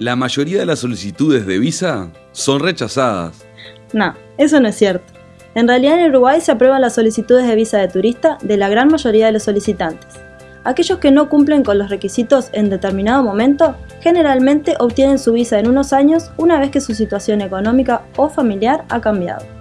La mayoría de las solicitudes de visa son rechazadas. No, eso no es cierto. En realidad en Uruguay se aprueban las solicitudes de visa de turista de la gran mayoría de los solicitantes. Aquellos que no cumplen con los requisitos en determinado momento generalmente obtienen su visa en unos años una vez que su situación económica o familiar ha cambiado.